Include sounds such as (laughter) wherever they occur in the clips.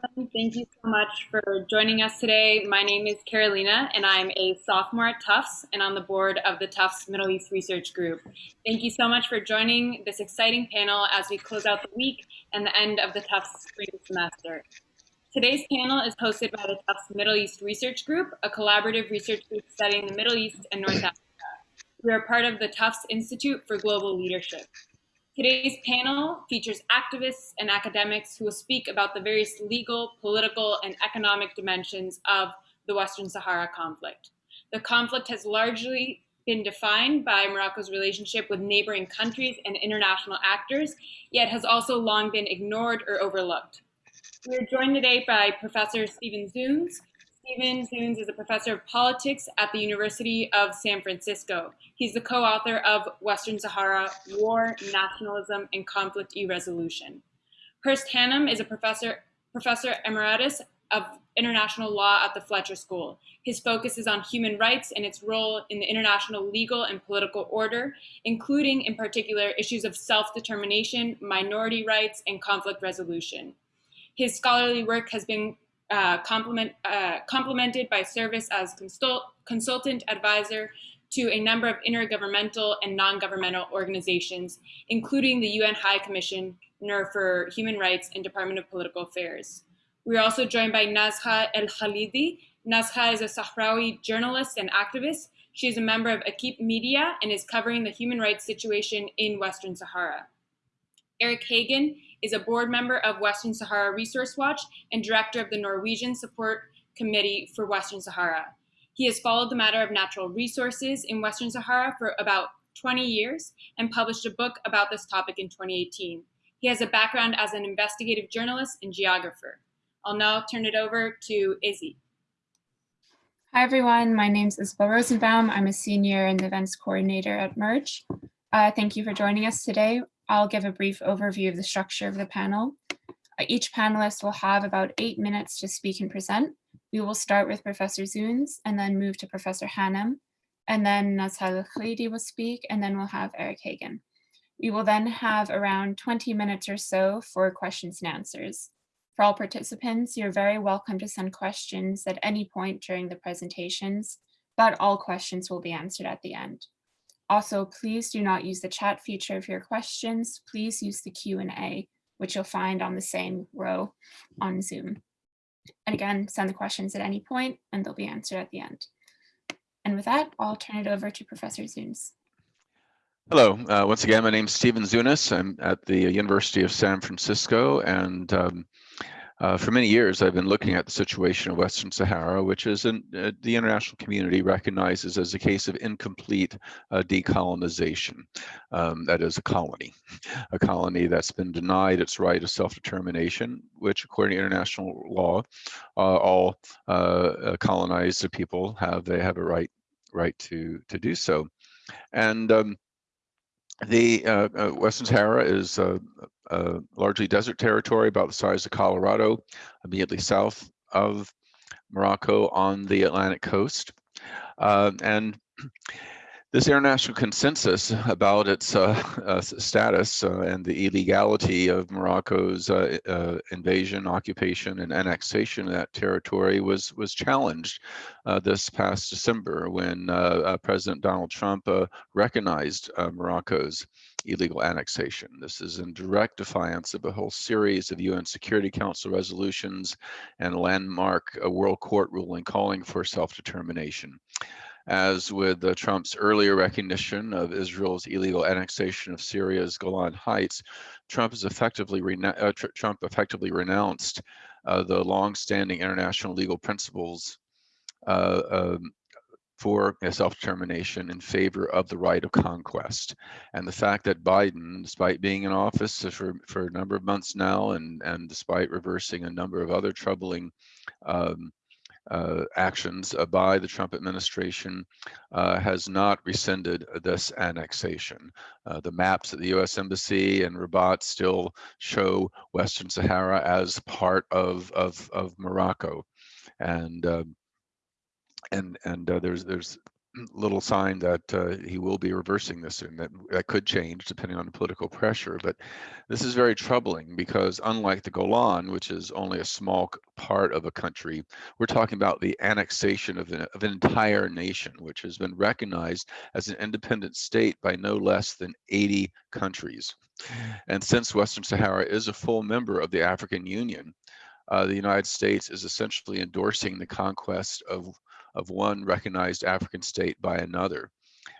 Thank you so much for joining us today. My name is Carolina, and I'm a sophomore at Tufts and on the board of the Tufts Middle East Research Group. Thank you so much for joining this exciting panel as we close out the week and the end of the Tufts spring semester. Today's panel is hosted by the Tufts Middle East Research Group, a collaborative research group studying the Middle East and North Africa. We are part of the Tufts Institute for Global Leadership. Today's panel features activists and academics who will speak about the various legal, political, and economic dimensions of the Western Sahara conflict. The conflict has largely been defined by Morocco's relationship with neighboring countries and international actors, yet has also long been ignored or overlooked. We are joined today by Professor Stephen Zunes, Stephen Zunes is a professor of politics at the University of San Francisco. He's the co-author of Western Sahara, War, Nationalism, and Conflict Irresolution. Hurst Hannum is a professor, professor emeritus of international law at the Fletcher School. His focus is on human rights and its role in the international legal and political order, including in particular issues of self-determination, minority rights, and conflict resolution. His scholarly work has been uh, complement, uh, complemented by service as consult, consultant advisor to a number of intergovernmental and non-governmental organizations, including the UN High Commissioner for Human Rights and Department of Political Affairs. We are also joined by Nazha El Khalidi. Nazha is a Sahrawi journalist and activist. She is a member of Equipe Media and is covering the human rights situation in Western Sahara. Eric Hagen is a board member of Western Sahara Resource Watch and director of the Norwegian Support Committee for Western Sahara. He has followed the matter of natural resources in Western Sahara for about 20 years and published a book about this topic in 2018. He has a background as an investigative journalist and geographer. I'll now turn it over to Izzy. Hi, everyone. My name is Isabel Rosenbaum. I'm a senior and events coordinator at MERG. Uh, thank you for joining us today. I'll give a brief overview of the structure of the panel. Uh, each panelist will have about eight minutes to speak and present. We will start with Professor Zunes and then move to Professor Hannum, and then Nazha Khalidi will speak, and then we'll have Eric Hagen. We will then have around 20 minutes or so for questions and answers. For all participants, you're very welcome to send questions at any point during the presentations, but all questions will be answered at the end. Also, please do not use the chat feature for your questions. Please use the Q&A, which you'll find on the same row on Zoom. And again, send the questions at any point and they'll be answered at the end. And with that, I'll turn it over to Professor Zunes. Hello, uh, once again, my name is Stephen Zunes. I'm at the University of San Francisco and um, uh, for many years, I've been looking at the situation of Western Sahara, which is in, uh, the international community recognizes as a case of incomplete uh, decolonization. Um, that is a colony, a colony that's been denied its right of self-determination, which according to international law, uh, all uh, uh, colonized people have, they have a right, right to, to do so. And um, the uh, uh, Western Sahara is uh, uh, largely desert territory, about the size of Colorado, immediately south of Morocco on the Atlantic coast. Uh, and this international consensus about its uh, uh, status uh, and the illegality of Morocco's uh, uh, invasion, occupation, and annexation of that territory was was challenged uh, this past December when President Donald Trump recognized Morocco's illegal annexation. This is in direct defiance of a whole series of UN Security Council resolutions and a landmark World Court ruling calling for self-determination as with uh, Trump's earlier recognition of Israel's illegal annexation of Syria's Golan Heights, Trump has effectively uh, tr Trump effectively renounced uh, the long-standing international legal principles uh, um, for self-determination in favor of the right of conquest. And the fact that Biden, despite being in office for, for a number of months now and, and despite reversing a number of other troubling um, uh, actions uh, by the Trump administration uh, has not rescinded this annexation. Uh, the maps at the U.S. Embassy and Rabat still show Western Sahara as part of of, of Morocco, and um, and and uh, there's there's little sign that uh, he will be reversing this soon. that that could change depending on the political pressure. But this is very troubling because unlike the Golan, which is only a small part of a country, we're talking about the annexation of an, of an entire nation, which has been recognized as an independent state by no less than 80 countries. And since Western Sahara is a full member of the African Union, uh, the United States is essentially endorsing the conquest of of one recognized African state by another.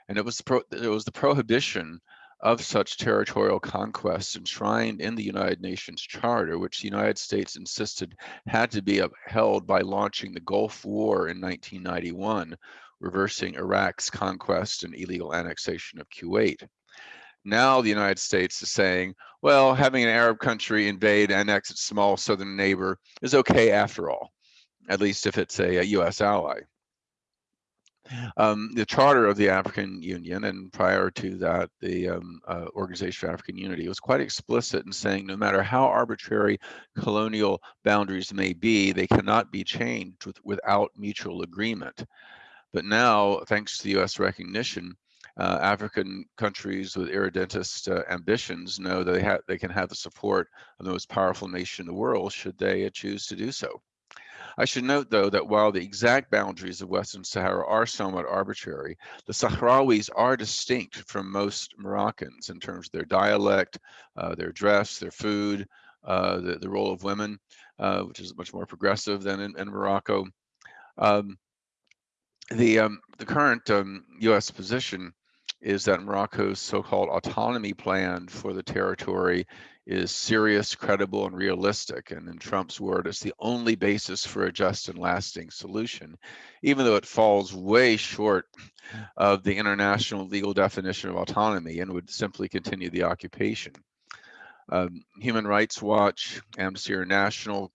And it was, pro, it was the prohibition of such territorial conquests enshrined in the United Nations Charter, which the United States insisted had to be upheld by launching the Gulf War in 1991, reversing Iraq's conquest and illegal annexation of Kuwait. Now the United States is saying, well, having an Arab country invade, annex its small southern neighbor is okay after all, at least if it's a, a US ally. Um, the charter of the African Union, and prior to that, the um, uh, Organization for African Unity, was quite explicit in saying no matter how arbitrary colonial boundaries may be, they cannot be changed with, without mutual agreement. But now, thanks to the US recognition, uh, African countries with irredentist uh, ambitions know that they, they can have the support of the most powerful nation in the world should they choose to do so. I should note, though, that while the exact boundaries of Western Sahara are somewhat arbitrary, the Sahrawis are distinct from most Moroccans in terms of their dialect, uh, their dress, their food, uh, the, the role of women, uh, which is much more progressive than in, in Morocco. Um, the, um, the current U.S. Um, position is that Morocco's so-called autonomy plan for the territory is serious, credible, and realistic. And in Trump's word, it's the only basis for a just and lasting solution, even though it falls way short of the international legal definition of autonomy and would simply continue the occupation. Um, Human Rights Watch, Amnesty International,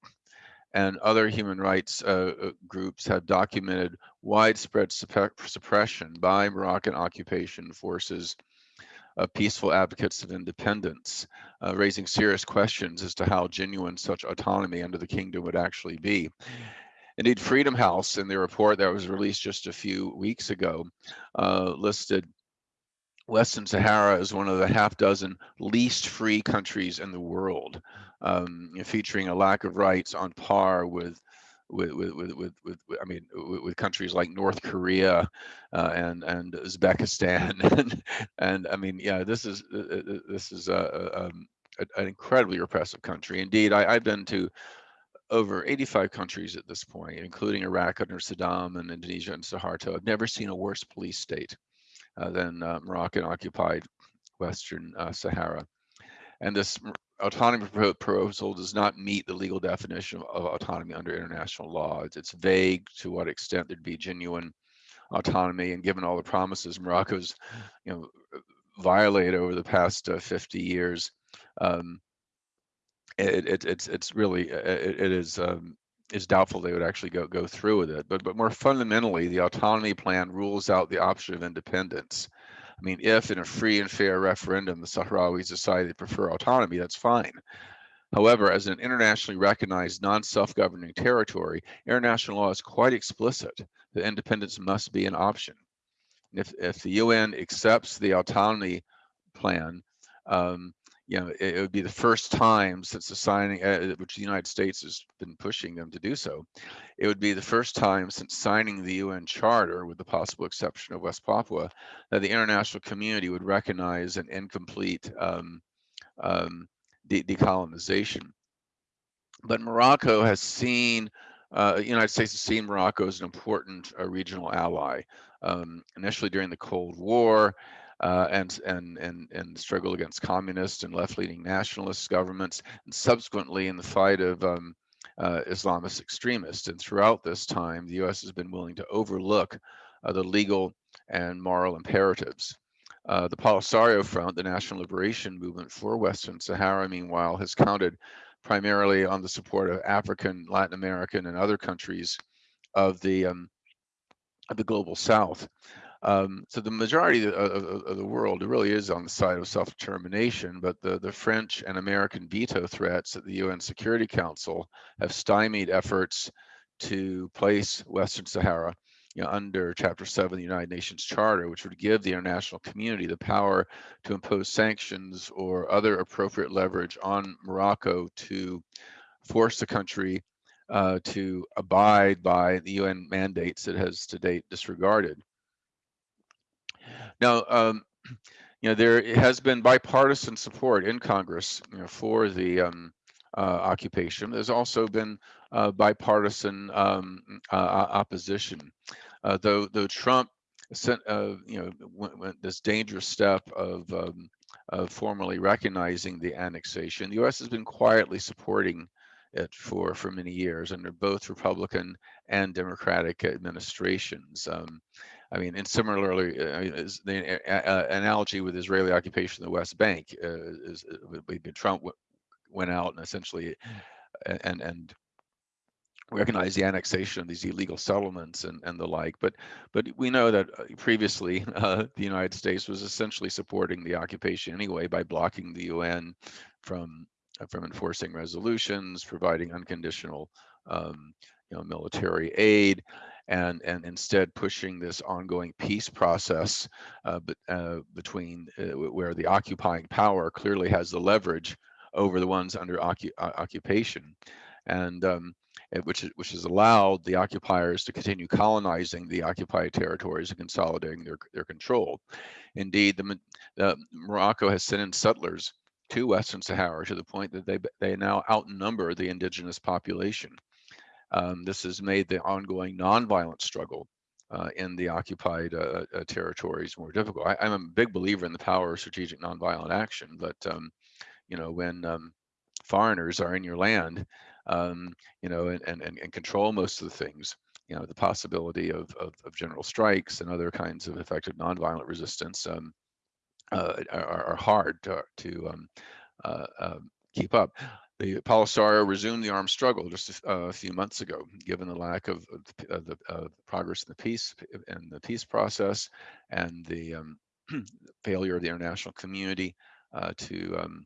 and other human rights uh, uh groups have documented widespread suppression by Moroccan occupation forces uh, peaceful advocates of independence, uh, raising serious questions as to how genuine such autonomy under the kingdom would actually be. Indeed, Freedom House, in the report that was released just a few weeks ago, uh, listed Western Sahara as one of the half dozen least free countries in the world, um, featuring a lack of rights on par with with with with with, with I mean with, with, countries like North Korea uh, and and Uzbekistan (laughs) and and I mean yeah this is uh, uh, uh this is a, um, a, an incredibly repressive country. Indeed, I, I've been to over 85 countries at this point, including Iraq under Saddam and Indonesia and Suharto. I've never seen a worse police state uh, than uh, Moroccan occupied Western Sahara. And this autonomy proposal does not meet the legal definition of autonomy under international law. It's, it's vague to what extent there'd be genuine autonomy, and given all the promises Morocco's, you know, violated over the past uh, 50 years, um, it, it, it's it's really it, it is um, is doubtful they would actually go go through with it. But but more fundamentally, the autonomy plan rules out the option of independence. I mean, if in a free and fair referendum the Sahrawis decide they prefer autonomy, that's fine. However, as an internationally recognized non-self-governing territory, international law is quite explicit that independence must be an option. If, if the UN accepts the autonomy plan, um, you know, it, it, would be the first time since the signing, uh, which the United States has been pushing them to do so. It would be the first time since signing the UN Charter, with the possible exception of West Papua, that the international community would recognize an incomplete um, um, de decolonization. But Morocco has seen, uh, the United States has seen Morocco as an important uh, regional ally. Um, initially during the Cold War, uh, and and and and struggle against communist and left-leaning nationalist governments, and subsequently in the fight of um, uh, Islamist extremists. And throughout this time, the U.S. has been willing to overlook uh, the legal and moral imperatives. Uh, the Polisario Front, the National Liberation Movement for Western Sahara, meanwhile, has counted primarily on the support of African, Latin American, and other countries of the um, of the global South. Um, so the majority of, of, of, the world really is on the side of self-determination, but the, the French and American veto threats at the UN Security Council have stymied efforts to place Western Sahara you know, under Chapter 7 of the United Nations Charter, which would give the international community the power to impose sanctions or other appropriate leverage on Morocco to force the country uh, to abide by the UN mandates it has to date disregarded. Now, um, (clears throat) you know, there has been bipartisan support in Congress you know, for the um, uh, occupation. There's also been uh, bipartisan um, uh, opposition, uh, though though Trump sent uh, you know went, went this dangerous step of um, of formally recognizing the annexation. The U.S. has been quietly supporting it for for many years under both Republican and Democratic administrations. Um, I mean, and similarly, uh, is the uh, analogy with Israeli occupation of the West Bank uh, is, is Trump went out and essentially and and recognize the annexation of these illegal settlements and, and the like. But but we know that previously (laughs) uh, the United States was essentially supporting the occupation anyway by blocking the UN from from enforcing resolutions, providing unconditional um, you know, military aid, and and instead pushing this ongoing peace process uh, uh, between uh, where the occupying power clearly has the leverage over the ones under occu occupation, and um, which which has allowed the occupiers to continue colonizing the occupied territories and consolidating their their control. Indeed, the, Morocco has sent in settlers to Western Sahara to the point that they they now outnumber the indigenous population. Um, this has made the ongoing nonviolent struggle uh, in the occupied uh, uh, territories more difficult. I, am a big believer in the power of strategic nonviolent action, but um, you know when um, foreigners are in your land, um, you know, and, and and control most of the things, you know, the possibility of of, of general strikes and other kinds of effective nonviolent resistance um, uh, are, are, hard to, to um, uh, um, keep up. The Polisario resumed the armed struggle just a, a, few months ago, given the lack of, of the uh, progress in the peace and the peace process and the um, (clears throat) failure of the international community uh, to um,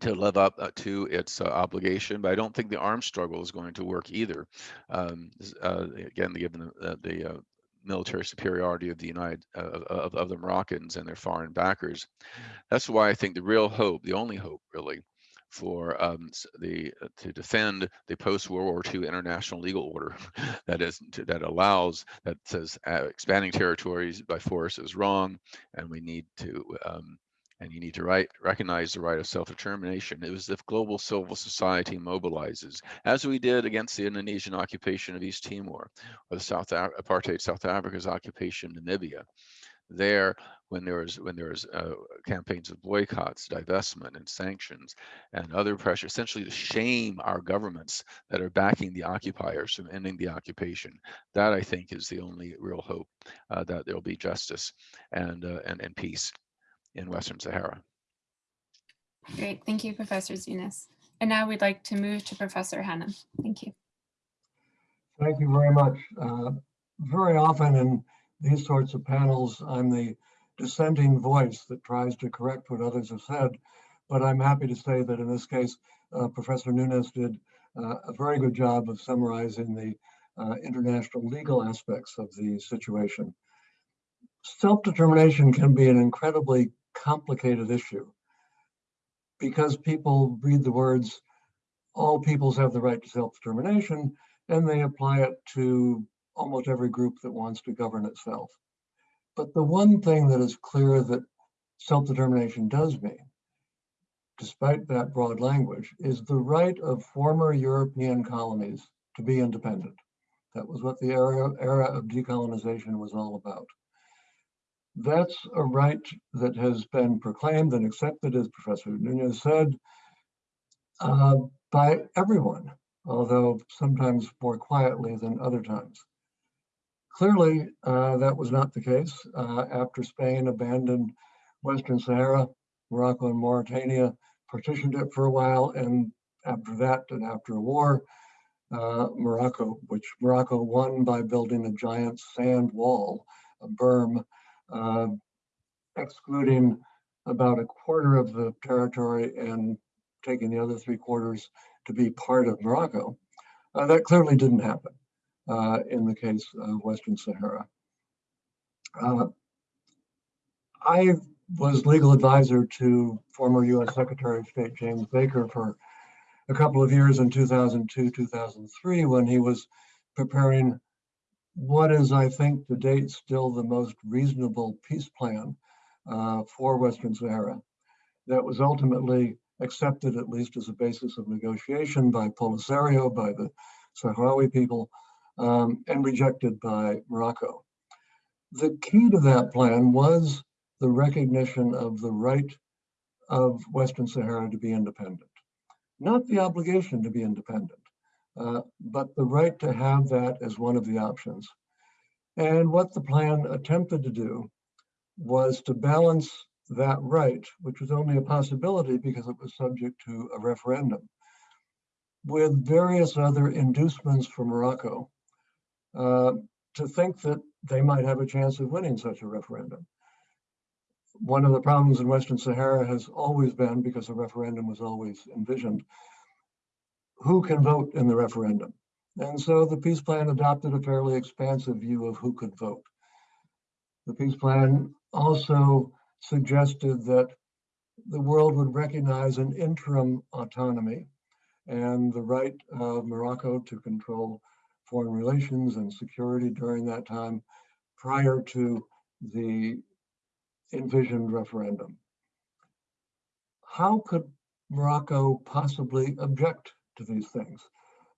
to live up uh, to its uh, obligation, but I don't think the armed struggle is going to work either. Um, uh, again, given the, the uh, military superiority of the United of, of the Moroccans and their foreign backers, that's why I think the real hope, the only hope, really, for um, the uh, to defend the post World War II international legal order (laughs) that is that allows that says uh, expanding territories by force is wrong, and we need to um, and you need to right, recognize the right of self-determination. It was if global civil society mobilizes, as we did against the Indonesian occupation of East Timor, or the South apartheid South Africa's occupation of Namibia. There, when there was when there was uh, campaigns of boycotts, divestment, and sanctions, and other pressure, essentially to shame our governments that are backing the occupiers from ending the occupation. That I think is the only real hope uh, that there will be justice and uh, and and peace in Western Sahara. Great, thank you, Professor Zunes. And now we'd like to move to Professor Hannum. Thank you. Thank you very much. Uh, very often in these sorts of panels, I'm the dissenting voice that tries to correct what others have said. But I'm happy to say that in this case, uh, Professor Zunes did uh, a very good job of summarizing the uh, international legal aspects of the situation. Self-determination can be an incredibly complicated issue because people read the words, all peoples have the right to self-determination, and they apply it to almost every group that wants to govern itself. But the one thing that is clear that self-determination does mean, despite that broad language, is the right of former European colonies to be independent. That was what the era, era of decolonization was all about. That's a right that has been proclaimed and accepted, as Professor Zunes said, uh, by everyone, although sometimes more quietly than other times. Clearly, uh, that was not the case. Uh, after Spain abandoned Western Sahara, Morocco and Mauritania partitioned it for a while, and after that, and after a war, uh, Morocco, which Morocco won by building a giant sand wall, a berm, uh, excluding about a quarter of the territory and taking the other three quarters to be part of Morocco. Uh, that clearly didn't happen. Uh, in the case of Western Sahara. Uh, I was legal advisor to former U.S. Secretary of State James Baker for a couple of years in 2002, 2003, when he was preparing what is, I think, to date, still the most reasonable peace plan uh, for Western Sahara that was ultimately accepted, at least as a basis of negotiation by Polisario, by the Sahrawi people, um, and rejected by Morocco. The key to that plan was the recognition of the right of Western Sahara to be independent, not the obligation to be independent, uh, but the right to have that as one of the options. And what the plan attempted to do was to balance that right, which was only a possibility because it was subject to a referendum, with various other inducements for Morocco uh, to think that they might have a chance of winning such a referendum. One of the problems in Western Sahara has always been, because a referendum was always envisioned, who can vote in the referendum? And so the peace plan adopted a fairly expansive view of who could vote. The peace plan also suggested that the world would recognize an interim autonomy and the right of Morocco to control foreign relations and security during that time prior to the envisioned referendum. How could Morocco possibly object to these things?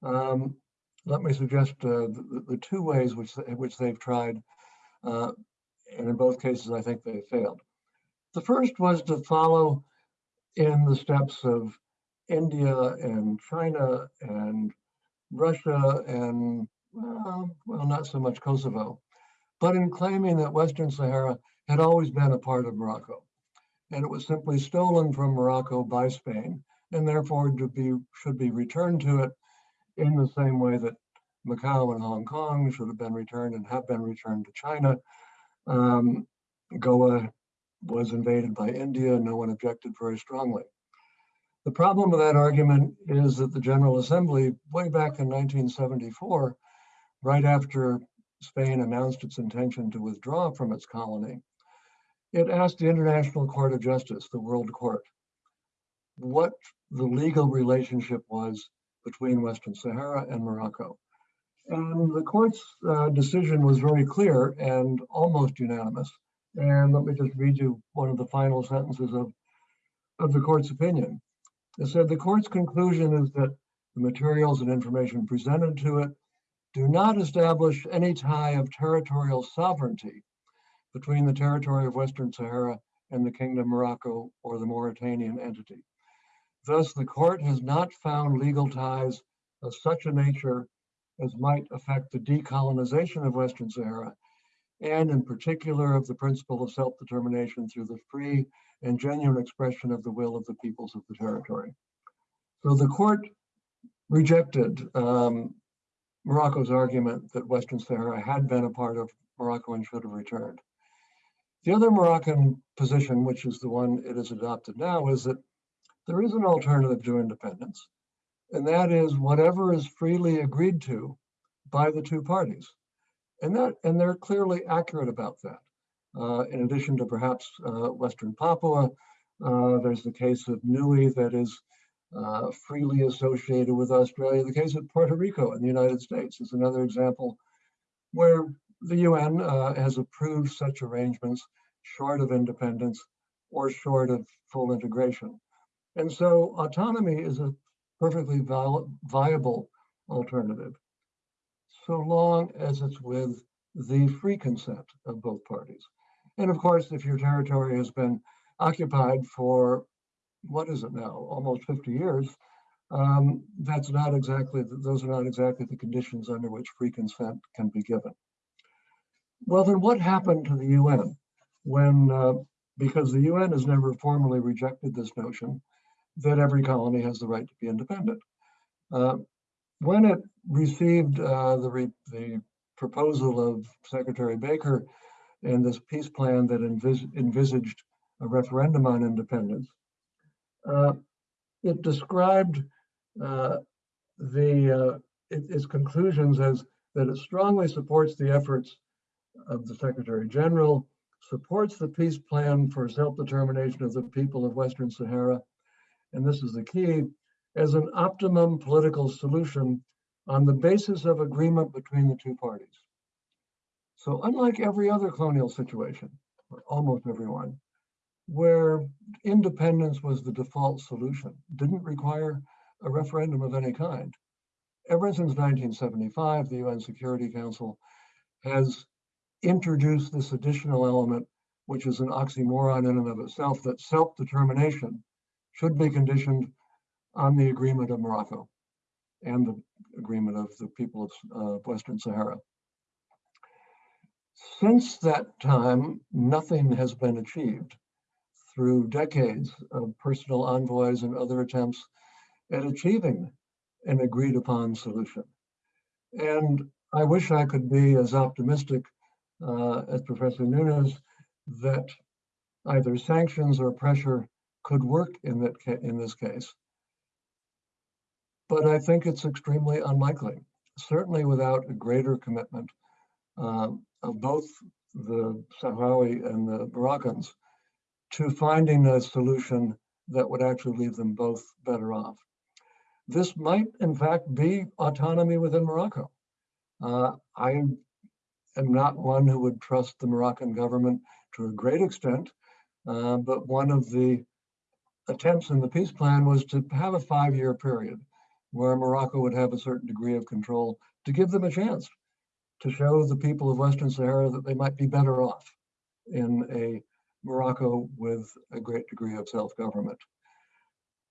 Um, let me suggest uh, the, the, two ways which, which they've tried, uh, and in both cases I think they failed. The first was to follow in the steps of India and China and Russia and, well, well, not so much Kosovo, but in claiming that Western Sahara had always been a part of Morocco. And it was simply stolen from Morocco by Spain and therefore to be, should be returned to it in the same way that Macau and Hong Kong should have been returned and have been returned to China. Um, Goa was invaded by India, no one objected very strongly. The problem with that argument is that the General Assembly, way back in 1974, right after Spain announced its intention to withdraw from its colony, it asked the International Court of Justice, the World Court, what the legal relationship was between Western Sahara and Morocco. And the court's uh, decision was very clear and almost unanimous. And let me just read you one of the final sentences of, of the court's opinion. It said the court's conclusion is that the materials and information presented to it do not establish any tie of territorial sovereignty between the territory of Western Sahara and the Kingdom of Morocco or the Mauritanian entity. Thus, the court has not found legal ties of such a nature as might affect the decolonization of Western Sahara and in particular of the principle of self-determination through the free and genuine expression of the will of the peoples of the territory. So the court rejected um, Morocco's argument that Western Sahara had been a part of Morocco and should have returned. The other Moroccan position, which is the one it has adopted now, is that there is an alternative to independence, and that is whatever is freely agreed to by the two parties. And that and they're clearly accurate about that. Uh, in addition to perhaps uh, Western Papua, uh, there's the case of Niue that is freely associated with Australia. The case of Puerto Rico in the United States is another example where the UN has approved such arrangements short of independence or short of full integration. And so autonomy is a perfectly viable alternative so long as it's with the free consent of both parties. And of course, if your territory has been occupied for, what is it now, almost 50 years, um, that's not exactly, those are not exactly the conditions under which free consent can be given. Well, then what happened to the UN when, uh, because the UN has never formally rejected this notion that every colony has the right to be independent. Uh, when it received uh, the, the proposal of Secretary Baker and this peace plan that envis envisaged a referendum on independence, uh, it described uh, the uh, it, its conclusions as that it strongly supports the efforts of the Secretary General, supports the peace plan for self-determination of the people of Western Sahara, and this is the key, as an optimum political solution on the basis of agreement between the two parties. So unlike every other colonial situation, or almost everyone, where independence was the default solution, didn't require a referendum of any kind. Ever since 1975, the UN Security Council has introduced this additional element, which is an oxymoron in and of itself, that self-determination should be conditioned on the agreement of Morocco and the agreement of the people of uh, Western Sahara. Since that time, nothing has been achieved through decades of personal envoys and other attempts at achieving an agreed upon solution. And I wish I could be as optimistic uh, as Professor Zunes that either sanctions or pressure could work in that in this case. But I think it's extremely unlikely, certainly without a greater commitment um, both the Sahrawi and the Moroccans to finding a solution that would actually leave them both better off. This might, in fact, be autonomy within Morocco. Uh, I am not one who would trust the Moroccan government to a great extent, uh, but one of the attempts in the peace plan was to have a five-year period where Morocco would have a certain degree of control to give them a chance to show the people of Western Sahara that they might be better off in a Morocco with a great degree of self-government.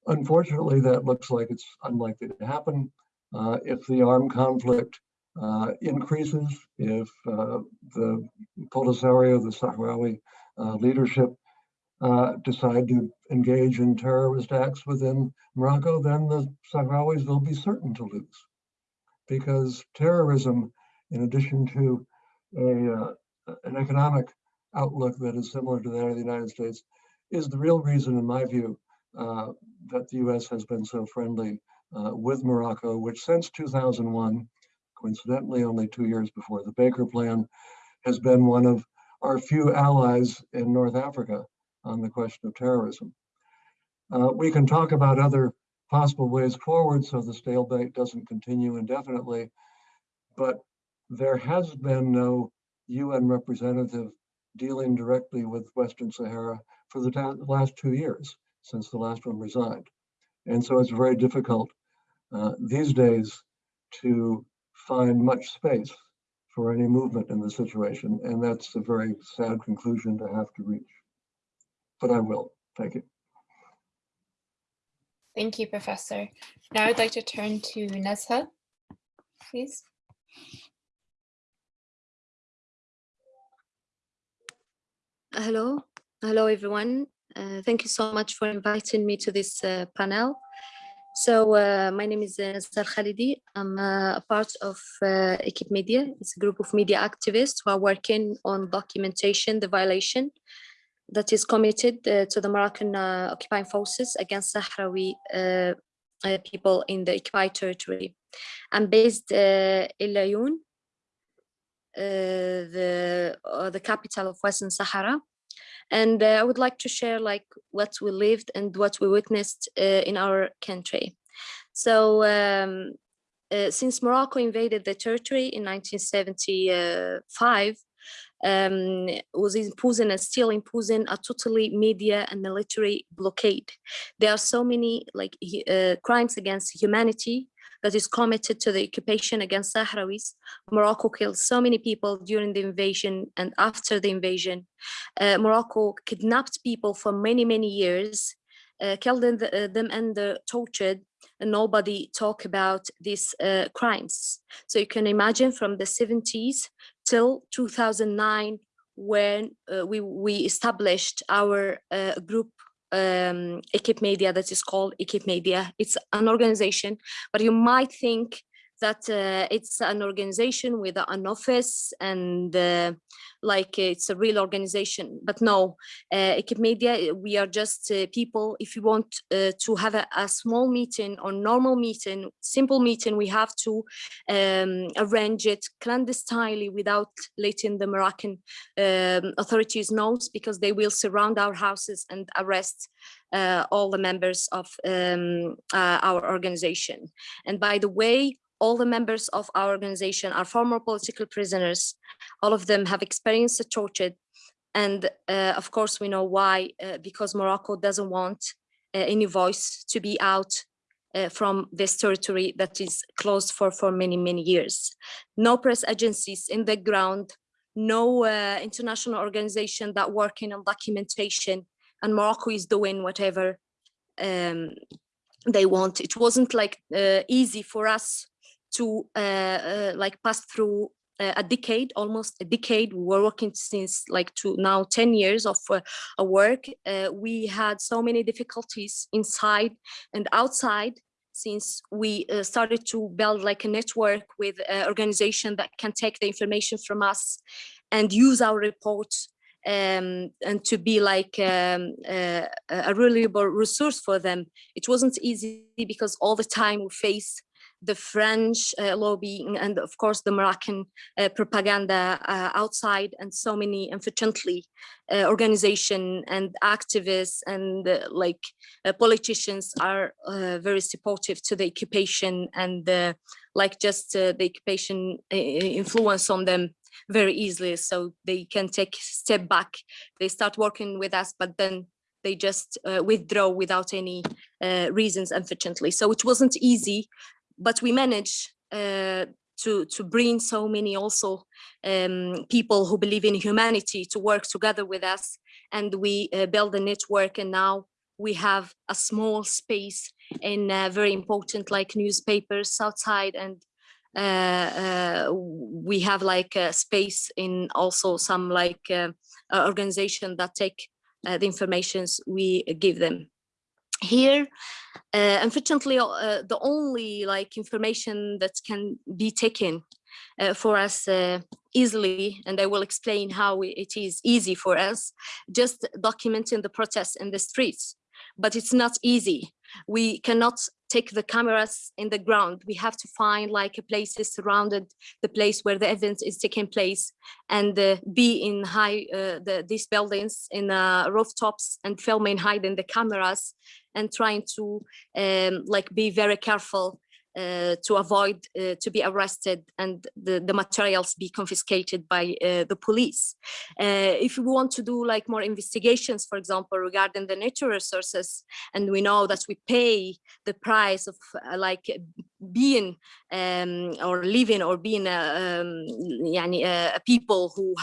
Unfortunately, that looks like it's unlikely to happen. Uh, if the armed conflict uh, increases, if uh, the Polisario, the Sahrawi uh, leadership uh, decide to engage in terrorist acts within Morocco, then the Sahrawis will be certain to lose. Because terrorism, in addition to a, uh, an economic outlook that is similar to that of the United States, is the real reason, in my view, uh, that the US has been so friendly uh, with Morocco, which since 2001, coincidentally only two years before the Baker Plan, has been one of our few allies in North Africa on the question of terrorism. Uh, we can talk about other possible ways forward so the stalemate doesn't continue indefinitely, but there has been no UN representative dealing directly with Western Sahara for the last two years since the last one resigned. And so it's very difficult uh, these days to find much space for any movement in the situation. And that's a very sad conclusion to have to reach but I will. Thank you. Thank you, Professor. Now I'd like to turn to Nezha, please. Hello, hello everyone. Uh, thank you so much for inviting me to this uh, panel. So uh, my name is uh, Nezha Khalidi. I'm uh, a part of uh, Equipe Media. It's a group of media activists who are working on documentation, the violation that is committed uh, to the Moroccan occupying forces against Sahrawi people in the occupied territory. I'm based in Laayoune, the the capital of Western Sahara, and I would like to share like what we lived and what we witnessed in our country. So um, uh, since Morocco invaded the territory in 1975, um, was imposing and still imposing a totally media and military blockade. There are so many like uh, crimes against humanity that is committed to the occupation against Sahrawis. Morocco killed so many people during the invasion and after the invasion. Uh, Morocco kidnapped people for many, many years, uh, killed them, uh, them and uh, tortured and nobody talk about these uh, crimes. So you can imagine from the 70s till 2009 when uh, we, we established our group um, Equipe Media that is called Equipe Media. It's an organization, but you might think that uh, it's an organization with an office and uh, like it's a real organization. But no, uh, Equipe Media, we are just uh, people. If you want uh, to have a, a, small meeting or normal meeting, simple meeting, we have to um, arrange it clandestinely without letting the Moroccan um, authorities know because they will surround our houses and arrest uh, all the members of um, uh, our organization. And by the way, all the members of our organization are former political prisoners. All of them have experienced the torture. And uh, of course, we know why, uh, because Morocco doesn't want uh, any voice to be out uh, from this territory that is closed for, for many, many years. No press agencies in the ground, no uh, international organization that working on documentation, and Morocco is doing whatever um, they want. It wasn't like uh, easy for us to uh, uh, like pass through uh, a decade, almost a decade. We were working since like to now 10 years of uh, work. Uh, we had so many difficulties inside and outside since we uh, started to build like a network with an organization that can take the information from us and use our reports um, and to be like um, a reliable resource for them. It wasn't easy because all the time we face the French uh, lobbying and of course the Moroccan uh, propaganda uh, outside and so many unfortunately organization and activists and like politicians are very supportive to the occupation and like just the occupation influence on them very easily. So they can take step back. They start working with us but then they just uh, withdraw without any uh, reasons unfortunately. So it wasn't easy but we managed uh, to to bring so many also um, people who believe in humanity to work together with us and we uh, build a network and now we have a small space in uh, very important like newspapers outside and uh, uh, we have like a space in also some like uh, organization that take the informations we give them here uh, unfortunately uh, the only like information that can be taken uh, for us easily and i will explain how it is easy for us just documenting the protests in the streets. But it's not easy. We cannot take the cameras in the ground. We have to find like a places surrounded the place where the event is taking place and uh, be in high uh, the, these buildings in uh, rooftops and filming, hiding the cameras and trying to um, like be very careful to avoid uh, to be arrested and the, the materials be confiscated by uh, the police. Uh, if we want to do like more investigations, for example, regarding the natural resources, and we know that we pay the price of uh, like being um, or living or being a, um, yani, a people who,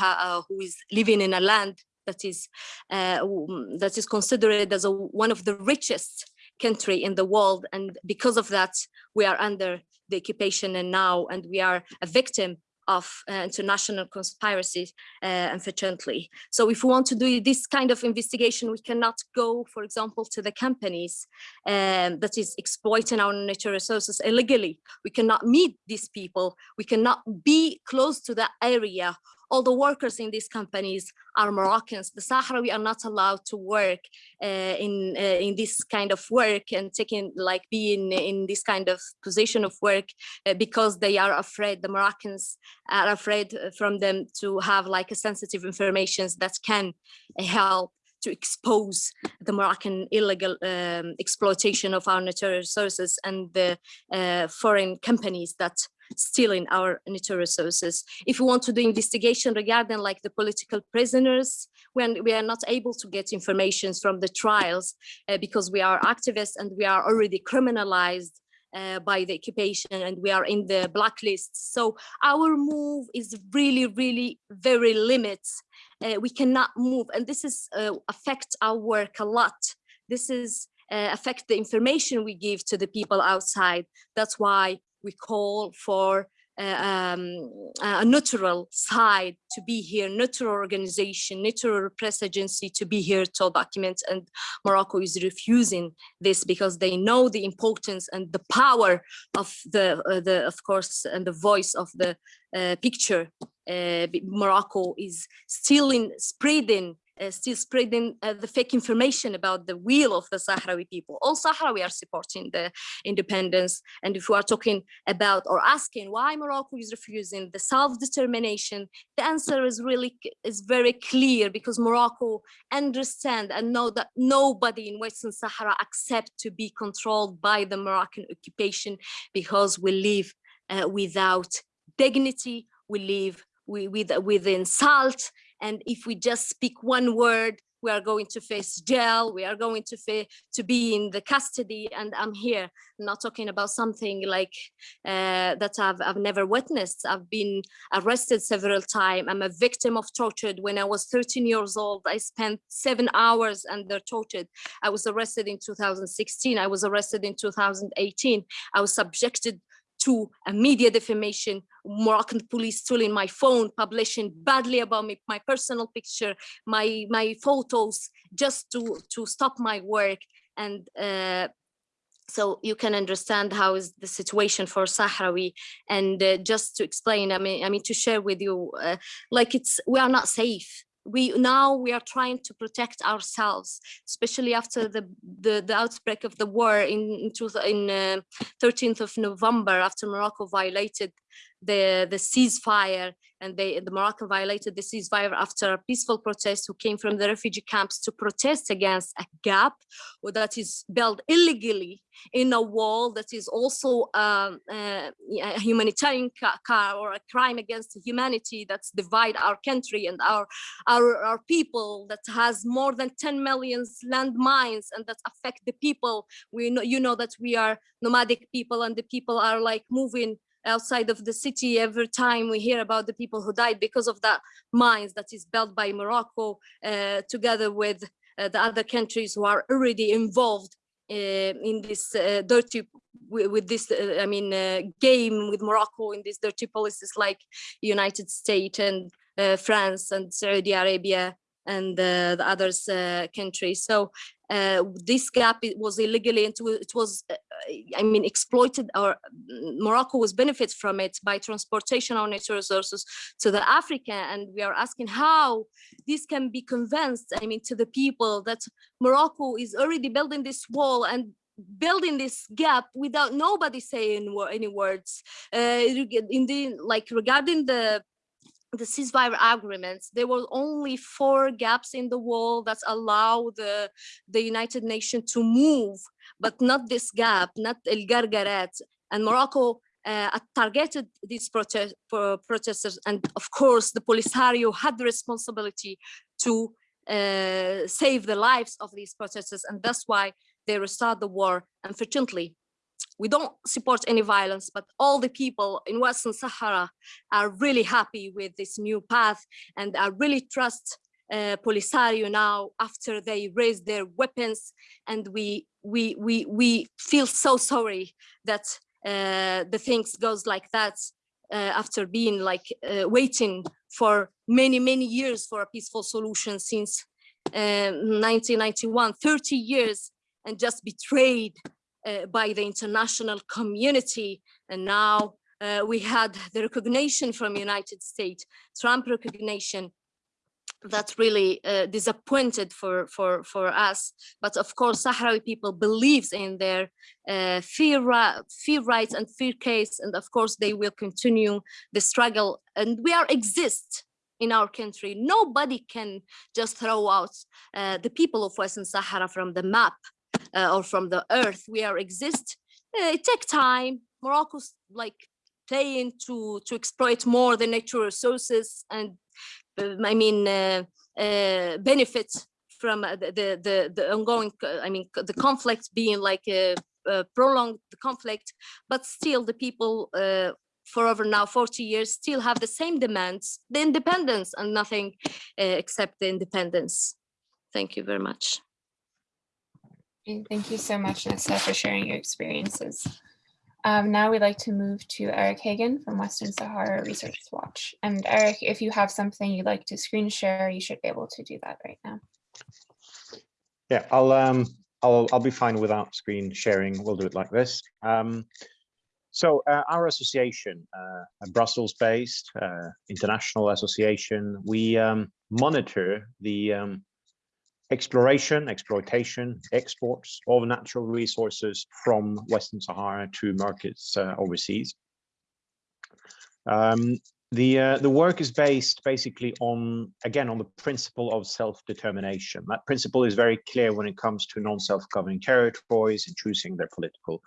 who is living in a land that is that is considered as a, one of the richest country in the world. And because of that, we are under the occupation and now, and we are a victim of uh, international conspiracies, uh, unfortunately. So if we want to do this kind of investigation, we cannot go, for example, to the companies um, that is exploiting our natural resources illegally. We cannot meet these people. We cannot be close to that area all the workers in these companies are Moroccans. The Sahrawi are not allowed to work uh, in uh, in this kind of work and taking like being in this kind of position of work uh, because they are afraid. The Moroccans are afraid from them to have like a sensitive information that can help to expose the Moroccan illegal um, exploitation of our natural resources and the uh, foreign companies that stealing our natural resources. If we want to do investigation regarding like the political prisoners, when we are not able to get information from the trials uh, because we are activists and we are already criminalized uh, by the occupation and we are in the blacklist. So our move is really, really very limited. Uh, we cannot move and this is uh, affect our work a lot. This is uh, affect the information we give to the people outside. That's why we call for uh, um, a neutral side to be here, neutral organization, neutral press agency to be here to document. And Morocco is refusing this because they know the importance and the power of the, uh, the of course, and the voice of the uh, picture. Uh, Morocco is still in spreading uh, still spreading uh, the fake information about the will of the Sahrawi people. All Sahrawi are supporting the independence. And if we are talking about or asking why Morocco is refusing the self-determination, the answer is really is very clear because Morocco understand and know that nobody in Western Sahara accept to be controlled by the Moroccan occupation because we live uh, without dignity, we live with, with insult, and if we just speak one word, we are going to face jail, we are going to, to be in the custody. And I'm here not talking about something like uh, that I've, I've never witnessed. I've been arrested several times. I'm a victim of torture. When I was 13 years old, I spent seven hours under torture. I was arrested in 2016. I was arrested in 2018. I was subjected to a media defamation, Moroccan police stealing my phone, publishing badly about me, my personal picture, my my photos, just to to stop my work. And uh, so you can understand how is the situation for Sahrawi. And uh, just to explain, I mean, I mean to share with you, uh, like it's we are not safe we now we are trying to protect ourselves, especially after the the, the outbreak of the war in in, in uh, 13th of November, after Morocco violated the the ceasefire and they, the Moroccan violated the ceasefire after a peaceful protest who came from the refugee camps to protest against a gap that is built illegally in a wall that is also um, uh, a humanitarian car or a crime against humanity that's divide our country and our, our, our people that has more than 10 million landmines and that affect the people. We know, you know that we are nomadic people and the people are like moving outside of the city every time we hear about the people who died because of that mines that is built by Morocco uh, together with uh, the other countries who are already involved uh, in this uh, dirty with this uh, I mean uh, game with Morocco in these dirty policies like United States and France and Saudi Arabia and the others countries. So uh, this gap was illegally and it was uh, i mean exploited or mm, morocco was benefit from it by transportation of natural resources to the africa. And we are asking how this can be convinced i mean to the people that morocco is already building this wall and building this gap without nobody saying any words. Uh, in the like regarding the the ceasefire agreements, there were only four gaps in the wall that allow the, the United Nations to move, but not this gap, not El Guerguerat. And Morocco uh, targeted these protest, protesters. And of course, the Polisario had the responsibility to uh, save the lives of these protesters. And that's why they restart the war. Unfortunately, we don't support any violence, but all the people in Western Sahara are really happy with this new path and I really trust uh, Polisario now after they raised their weapons and we we we we feel so sorry that uh, the things goes like that uh, after being like uh, waiting for many many years for a peaceful solution since 1991 uh, 30 years and just betrayed by the international community. And now uh, we had the recognition from United States, Trump recognition. That really uh, disappointed for for for us. But of course sahrawi people believes in their uh, fear rights and fear case. And of course they will continue the struggle. And we are exist in our country. Nobody can just throw out uh, the people of western sahara from the map. uh, or from the earth. We are exist uh, it takes time. Morocco's like playing to to exploit more the natural resources and uh, i mean uh, uh, benefit from the, the, the ongoing i mean the conflict being like a, a prolonged conflict. But still the people for over now 40 years still have the same demands the independence and nothing except the independence. Thank you very much Thank you so much, Nessa, for sharing your experiences. Um, now we'd like to move to Eric Hagen from Western Sahara Resource Watch. And Eric, if you have something you'd like to screen share, you should be able to do that right now. Yeah, I'll um I'll I'll be fine without screen sharing. We'll do it like this. Um, so uh, our association, uh, a Brussels-based uh, international association, we um, monitor the um, exploration, exploitation, exports of natural resources from Western Sahara to markets uh, overseas. Um, the uh, the work is based basically on again on the principle of self-determination. That principle is very clear when it comes to non-self-governing territories and choosing their political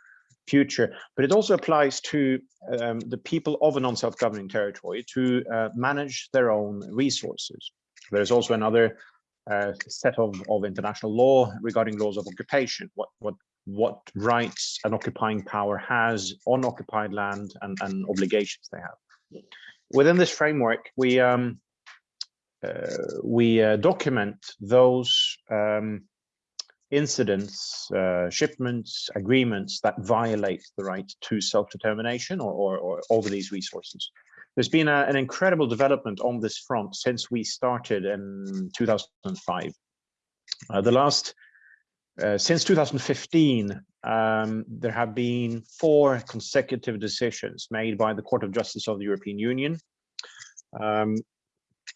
future, but it also applies to um, the people of a non-self-governing territory to uh, manage their own resources. There's also another set of, of international law regarding laws of occupation, what, what, what rights an occupying power has on occupied land and, and obligations they have. Within this framework, we um, uh, we uh, document those um, incidents, uh, shipments, agreements that violate the right to self-determination or, or, or, over these resources. There's been a, an incredible development on this front since we started in 2005. Uh, the last, uh, since 2015, um, there have been four consecutive decisions made by the Court of Justice of the European Union um,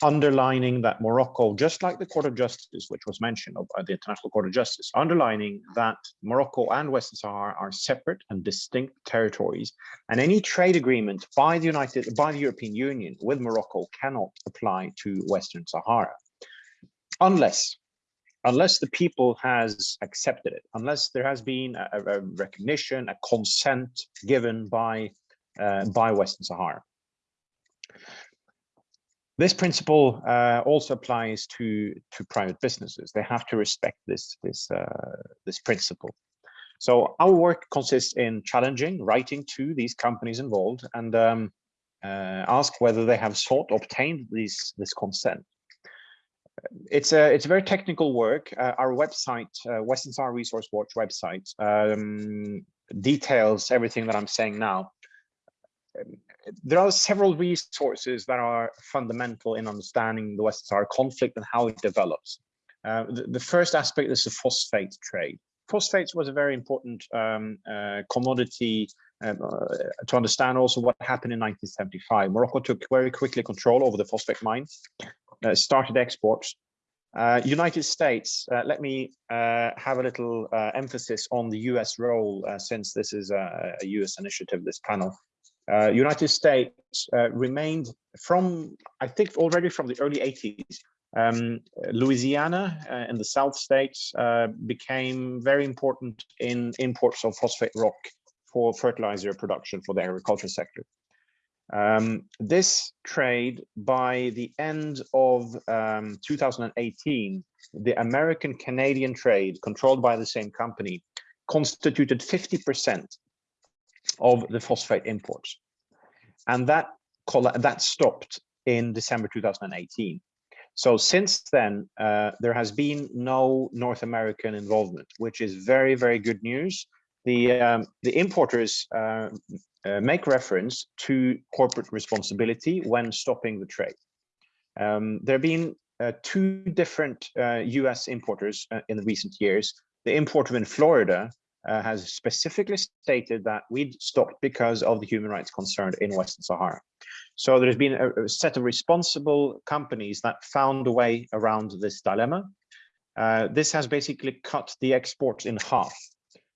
underlining that Morocco, just like the Court of Justice, which was mentioned by the International Court of Justice, underlining that Morocco and Western Sahara are separate and distinct territories, and any trade agreement by the United by the European Union with Morocco cannot apply to Western Sahara, unless unless the people has accepted it, unless there has been a, a recognition, a consent given by uh, by Western Sahara. This principle uh, also applies to, to private businesses. They have to respect this, this, uh, this principle. So our work consists in challenging, writing to these companies involved and um, uh, ask whether they have sought, obtained these, this consent. It's a, it's a very technical work. Uh, our website, uh, Western Sahara Resource Watch website, um, details everything that I'm saying now there are several resources that are fundamental in understanding the West Sahara conflict and how it develops. Uh, the, the, first aspect is the phosphate trade. Phosphates was a very important um, uh, commodity um, uh, to understand also what happened in 1975. Morocco took very quickly control over the phosphate mines, uh, started exports. Uh, United States, uh, let me have a little emphasis on the US role since this is a, a US initiative, this panel. Uh, United States uh, remained from, I think already from the early 80s, um, Louisiana uh, in the South states uh, became very important in imports of phosphate rock for fertilizer production for the agriculture sector. Um, this trade, by the end of um, 2018, the American-Canadian trade controlled by the same company constituted 50% of the phosphate imports. And that, that stopped in December 2018. So since then, uh, there has been no North American involvement, which is very, very good news. The, um, the importers uh, uh, make reference to corporate responsibility when stopping the trade. Um, there have been uh, two different US uh, importers uh, in the recent years. The importer in Florida uh, has specifically stated that we stopped because of the human rights concern in Western Sahara. So there's been a, a, set of responsible companies that found a way around this dilemma. Uh, this has basically cut the exports in half.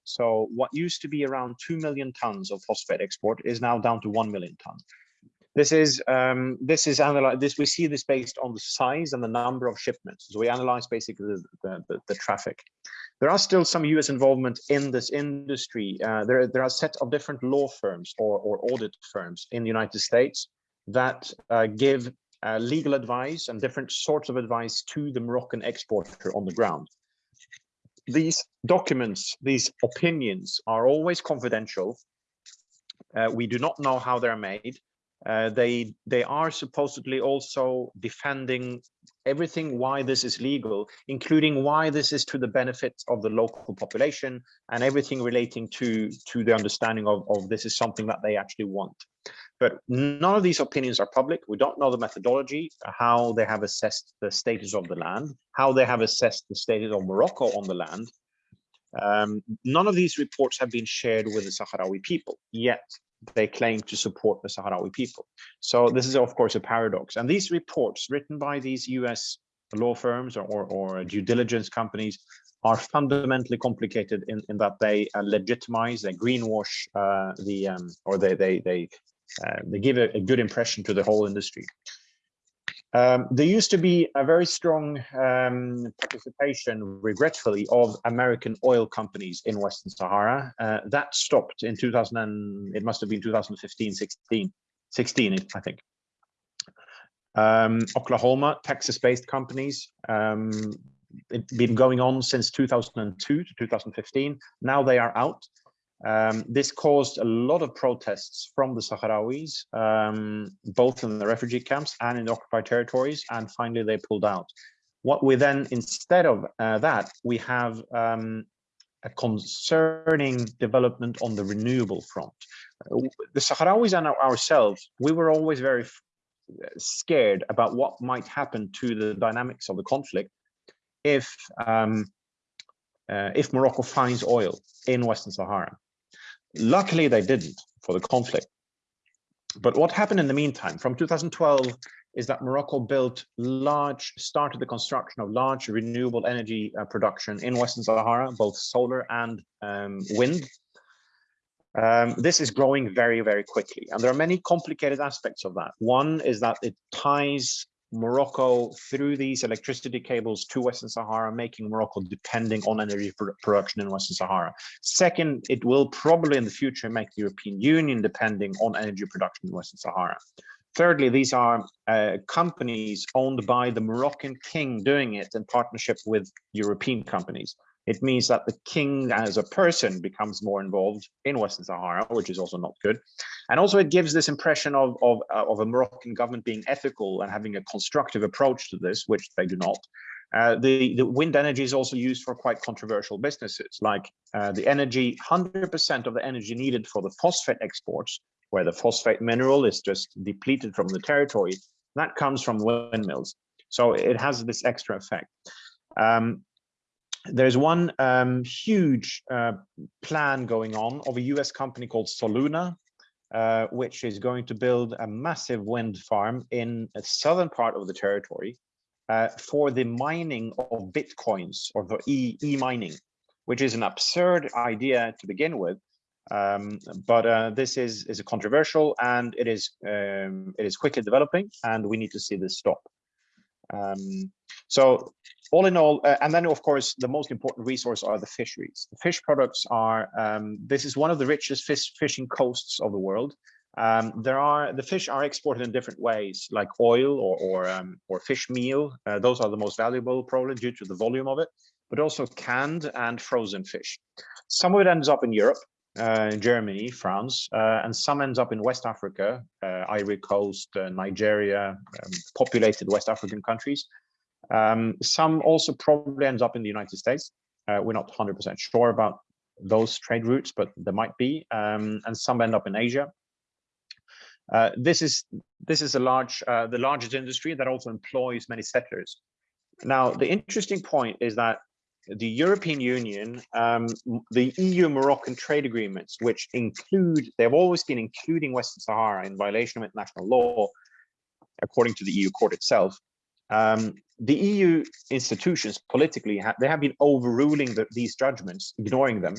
So what used to be around 2 million tons of phosphate export is now down to 1 million tons. This is um, this is analyzed. This we see this based on the size and the number of shipments. So we analyze basically the, the, the traffic. There are still some U.S. involvement in this industry. Uh, there, there are a set of different law firms or, or audit firms in the United States that uh, give uh, legal advice and different sorts of advice to the Moroccan exporter on the ground. These documents, these opinions are always confidential. Uh, we do not know how they're made. Uh, they they are supposedly also defending everything why this is legal, including why this is to the benefit of the local population and everything relating to to the understanding of, of this is something that they actually want. But none of these opinions are public. We don't know the methodology, how they have assessed the status of the land, how they have assessed the status of Morocco on the land. Um, none of these reports have been shared with the Sahrawi people, yet they claim to support the Sahrawi people. So this is, of course, a paradox. And these reports written by these US law firms or, or, due diligence companies are fundamentally complicated in, in that they uh, legitimize, they greenwash uh, the, um, or they, they, they, uh, they give a, a, good impression to the whole industry. Um, there used to be a very strong um, participation, regretfully, of American oil companies in Western Sahara. Uh, that stopped in 2000, and it must have been 2015, 16, 16 I think. Um, Oklahoma, Texas-based companies, um, it's been going on since 2002 to 2015. Now they are out. Um, this caused a lot of protests from the Sahrawis, um, both in the refugee camps and in the occupied territories, and finally they pulled out. What we then, instead of uh, that, we have um, a concerning development on the renewable front. The Sahrawis and ourselves, we were always very scared about what might happen to the dynamics of the conflict if um, uh, if Morocco finds oil in Western Sahara. Luckily, they didn't for the conflict. But what happened in the meantime, from 2012, is that Morocco built large, started the construction of large renewable energy uh, production in Western Sahara, both solar and um, wind. Um, this is growing very, very quickly. And there are many complicated aspects of that. One is that it ties Morocco through these electricity cables to Western Sahara, making Morocco depending on energy production in Western Sahara. Second, it will probably in the future make the European Union depending on energy production in Western Sahara. Thirdly, these are uh, companies owned by the Moroccan king doing it in partnership with European companies. It means that the king as a person becomes more involved in Western Sahara, which is also not good. And also it gives this impression of, of, uh, of a Moroccan government being ethical and having a constructive approach to this, which they do not. Uh, the, the wind energy is also used for quite controversial businesses, like uh, the energy, 100% of the energy needed for the phosphate exports, where the phosphate mineral is just depleted from the territory, that comes from windmills. So it has this extra effect. Um, there's one um, huge uh, plan going on of a US company called Soluna, uh, which is going to build a massive wind farm in a southern part of the territory uh, for the mining of bitcoins or the e, e which is an absurd idea to begin with. Um, but uh, this is is a controversial and it is um, it is quickly developing, and we need to see this stop. Um, so all in all, uh, and then of course, the most important resource are the fisheries. The fish products are, um, this is one of the richest fish fishing coasts of the world. Um, there are, the fish are exported in different ways, like oil or, or, um, or fish meal. Uh, those are the most valuable probably due to the volume of it, but also canned and frozen fish. Some of it ends up in Europe, uh, Germany, France, uh, and some ends up in West Africa, uh, Ivory Coast, uh, Nigeria, um, populated West African countries. Um, some also probably ends up in the United States. Uh, we're not 100% sure about those trade routes, but there might be, um, and some end up in Asia. Uh, this is this is a large uh, the largest industry that also employs many settlers. Now, the interesting point is that the European Union, um, the EU Moroccan trade agreements, which include, they've always been including Western Sahara in violation of international law, according to the EU court itself, um, the EU institutions politically, ha they have been overruling the, these judgments, ignoring them,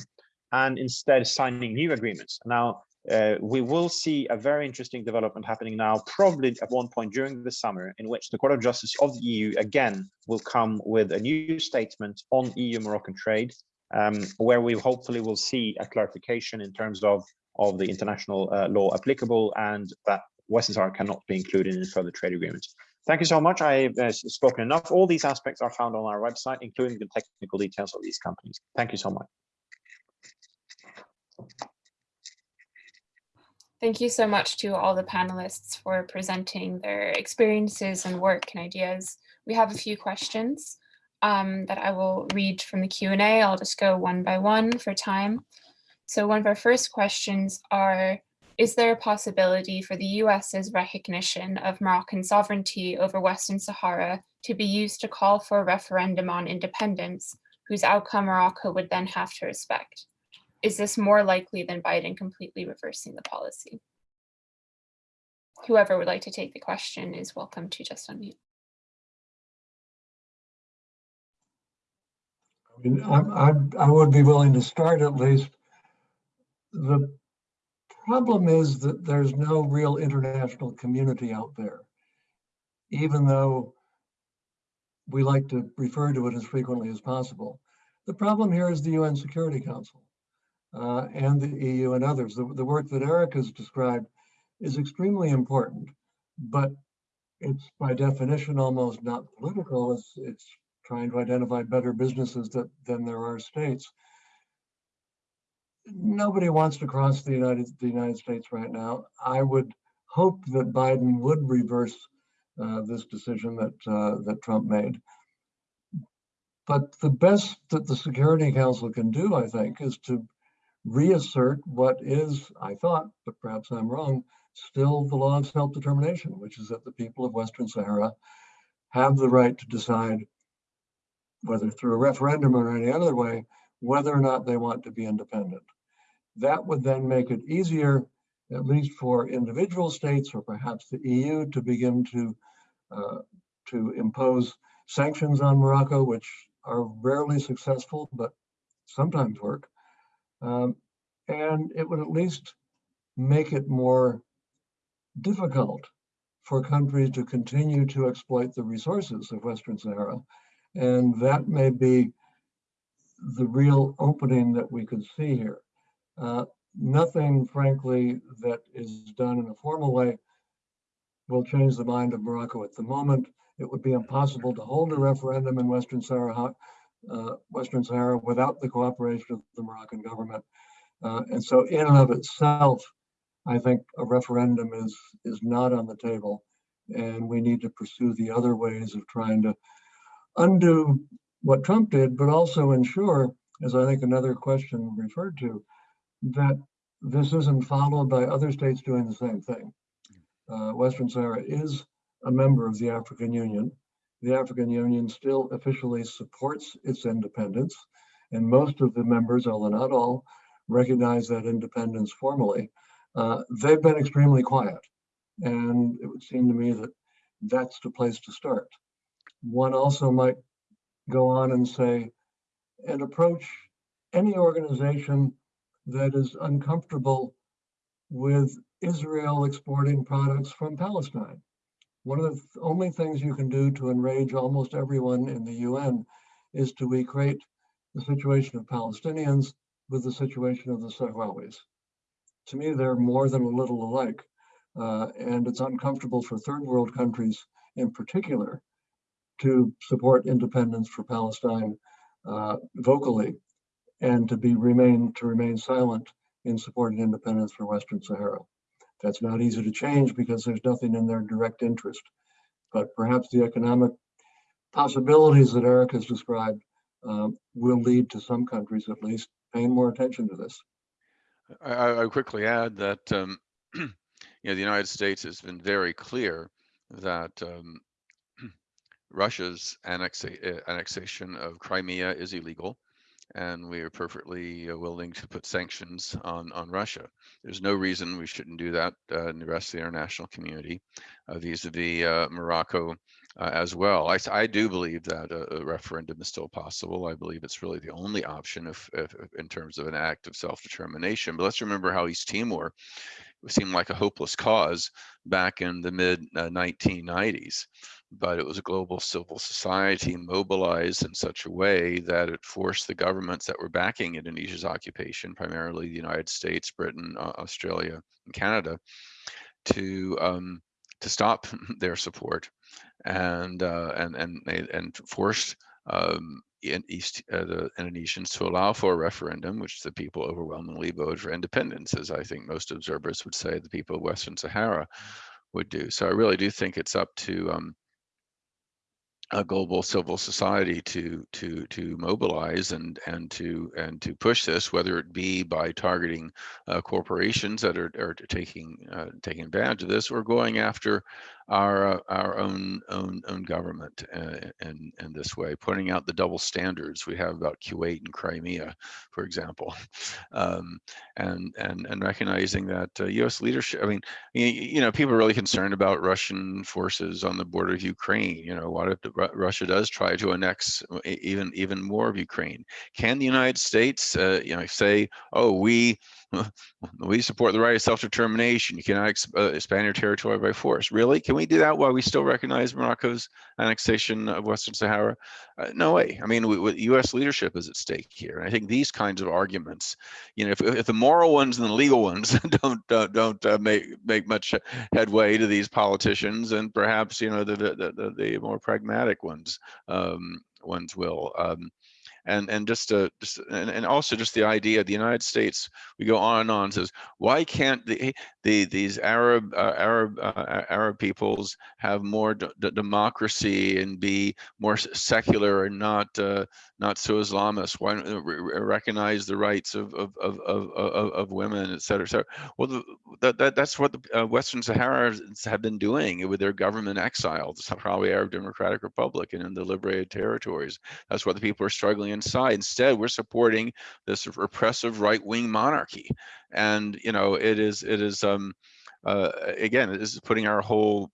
and instead signing new agreements. Now, uh, we will see a very interesting development happening now, probably at one point during the summer, in which the Court of Justice of the EU again will come with a new statement on EU-Moroccan trade, um, where we hopefully will see a clarification in terms of, of the international uh, law applicable and that Western Sahara cannot be included in further trade agreements. Thank you so much. I've uh, spoken enough. All these aspects are found on our website, including the technical details of these companies. Thank you so much. Thank you so much to all the panelists for presenting their experiences and work and ideas. We have a few questions um, that I will read from the Q&A. I'll just go one by one for time. So one of our first questions are, is there a possibility for the US's recognition of Moroccan sovereignty over Western Sahara to be used to call for a referendum on independence, whose outcome Morocco would then have to respect? Is this more likely than Biden completely reversing the policy? Whoever would like to take the question is welcome to just unmute. I mean, I'm, I'm, I would be willing to start at least. The problem is that there's no real international community out there, even though we like to refer to it as frequently as possible. The problem here is the UN Security Council uh, and the EU and others. The, the work that Eric has described is extremely important, but it's by definition almost not political. It's, it's trying to identify better businesses that, than there are states. Nobody wants to cross the United, the United States right now. I would hope that Biden would reverse uh, this decision that, uh, that Trump made. But the best that the Security Council can do, I think, is to reassert what is, I thought, but perhaps I'm wrong, still the law of self-determination, which is that the people of Western Sahara have the right to decide whether through a referendum or any other way, whether or not they want to be independent. That would then make it easier, at least for individual states or perhaps the EU to begin to, uh, to impose sanctions on Morocco, which are rarely successful, but sometimes work. Um, and it would at least make it more difficult for countries to continue to exploit the resources of Western Sahara and that may be the real opening that we could see here. Uh, nothing, frankly, that is done in a formal way will change the mind of Morocco at the moment. It would be impossible to hold a referendum in Western Sahara, uh, Western Sahara without the cooperation of the Moroccan government. Uh, and so in and of itself, I think a referendum is, is not on the table and we need to pursue the other ways of trying to undo what Trump did, but also ensure, as I think another question referred to, that this isn't followed by other states doing the same thing. Uh, Western Sahara is a member of the African Union. The African Union still officially supports its independence, and most of the members, although not all, recognize that independence formally. Uh, they've been extremely quiet, and it would seem to me that that's the place to start one also might go on and say, and approach any organization that is uncomfortable with Israel exporting products from Palestine. One of the only things you can do to enrage almost everyone in the UN is to equate the situation of Palestinians with the situation of the Sahrawis. To me, they're more than a little alike. Uh, and it's uncomfortable for third world countries in particular to support independence for Palestine uh, vocally and to be remain to remain silent in supporting independence for Western Sahara. That's not easy to change because there's nothing in their direct interest. But perhaps the economic possibilities that Eric has described um, will lead to some countries at least paying more attention to this. I, I quickly add that um, (clears throat) you know the United States has been very clear that um, (clears throat) Russia's annexa eh, annexation of Crimea is illegal, and we are perfectly uh, willing to put sanctions on, on Russia. There's no reason we shouldn't do that uh, in the rest of the international community uh, vis-a-vis uh, Morocco uh, as well. I, I do believe that a, a, referendum is still possible. I believe it's really the only option if, if, if in terms of an act of self-determination. But let's remember how East Timor seemed like a hopeless cause back in the mid 1990s. Uh, but it was a global civil society mobilized in such a way that it forced the governments that were backing Indonesia's occupation, primarily the United States, Britain, Australia, and Canada, to um, to stop (laughs) their support and uh, and and and forced um, in East uh, the Indonesians to allow for a referendum, which the people overwhelmingly voted for independence, as I think most observers would say the people of Western Sahara would do. So I really do think it's up to um, a global civil society to to to mobilize and and to and to push this, whether it be by targeting uh, corporations that are, are taking uh, taking advantage of this, or going after our uh, our own own own government uh, in in this way, putting out the double standards we have about Kuwait and Crimea, for example, (laughs) um, and and and recognizing that U.S. Uh, leadership. I mean, you, you know, people are really concerned about Russian forces on the border of Ukraine. You know, what if Russia does try to annex even even more of Ukraine. Can the United States, uh, you know, say, oh, we (laughs) we support the right of self-determination. You cannot ex uh, expand your territory by force. Really? Can we do that while we still recognize Morocco's annexation of Western Sahara? Uh, no way. I mean, we, we, U.S. leadership is at stake here. And I think these kinds of arguments, you know, if, if the moral ones and the legal ones (laughs) don't don't, don't uh, make make much headway to these politicians, and perhaps you know the the, the, the more pragmatic ones um, ones will. Um, and and just uh, just and, and also just the idea the United States we go on and on says why can't the the these Arab uh, Arab uh, Arab peoples have more democracy and be more secular and not uh, not so Islamist why don't recognize the rights of of of of, of, women et cetera, et cetera. well that, that that's what the uh, Western Sahara have been doing with their government exile the Sahrawi Arab Democratic Republic and in the liberated territories that's what the people are struggling inside. Instead, we're supporting this repressive right-wing monarchy, and you know it is it is um, uh, again this is putting our whole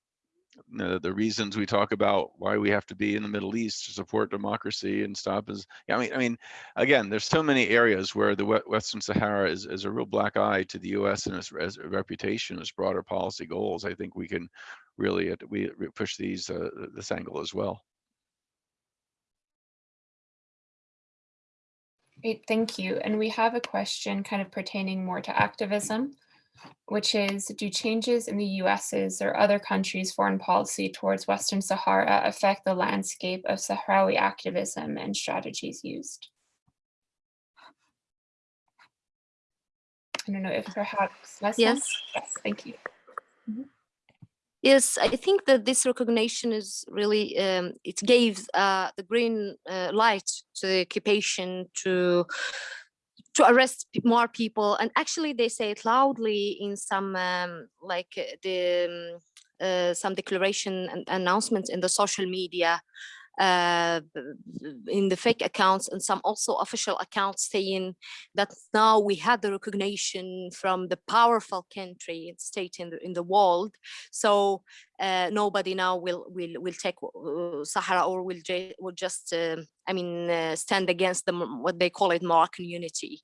the reasons we talk about why we have to be in the Middle East to support democracy and stop is I mean I mean again there's so many areas where the Western Sahara is, is a real black eye to the U.S. and its, its reputation, its broader policy goals. I think we can really uh, we push these uh, this angle as well. Great, thank you. And we have a question kind of pertaining more to activism, which is, do changes in the US's or other countries' foreign policy towards Western Sahara affect the landscape of Sahrawi activism and strategies used? I don't know if perhaps Leslie? Yes. Yes, thank you. Mm -hmm. Yes, I think that this recognition is really, um, it gave uh, the green uh, light to the occupation to to arrest more people. And actually they say it loudly in some um, like uh, the um, uh, some declaration and announcements in the social media uh, in the fake accounts and some also official accounts saying that now we had the recognition from the powerful country state in the in the world. So uh, nobody now will will will take uh, Sahara or will will just uh, I mean uh, stand against them what they call it Moroccan unity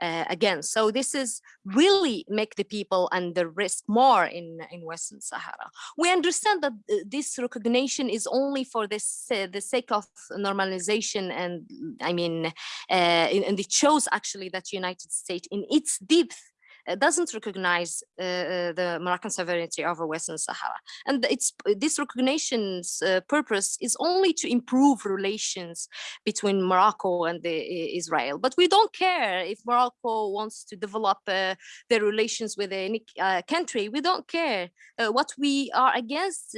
uh, again. So this is really make the people and the risk more in in Western Sahara. We understand that this recognition is only for this the sake of normalization and I mean and it shows actually that United States in its depth uh, doesn't recognize uh, uh, the Moroccan sovereignty over Western Sahara. And it's this recognition's purpose is only to improve relations between Morocco and the, Israel. But we don't care if Morocco wants to develop their relations with any country. We don't care. what we are against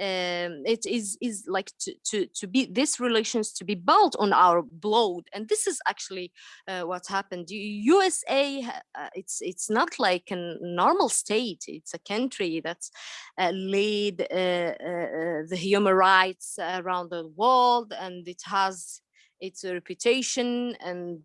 um, it is is like to, to to be these relations to be built on our blood and this is actually uh, what happened usa uh, it's it's not like a normal state. It's a country that's uh, laid uh, uh, the human rights around the world, and it has its reputation and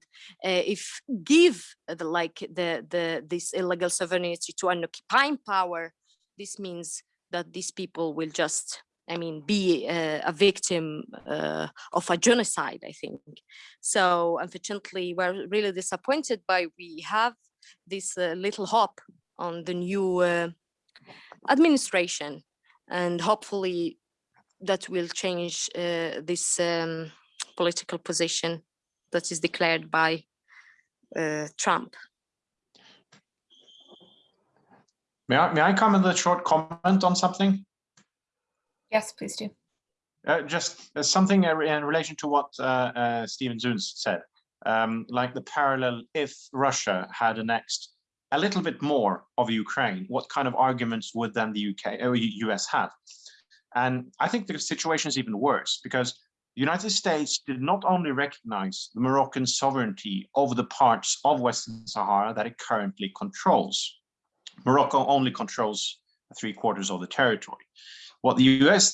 uh, if give the like the the this illegal sovereignty to an occupying power this means that these people will just I mean, be uh, a victim uh, of a genocide, I think. So unfortunately, we're really disappointed by we have this uh, little hope on the new uh, administration and hopefully that will change uh, this um, political position that is declared by uh, Trump. May I, may I come with a short comment on something? Yes, please do. Uh, just uh, something in relation to what uh, uh, Stephen Zunes said, um, like the parallel if Russia had annexed a little bit more of Ukraine, what kind of arguments would then the UK or US have? And I think the situation is even worse because the United States did not only recognize the Moroccan sovereignty over the parts of Western Sahara that it currently controls. Morocco only controls three quarters of the territory. What the US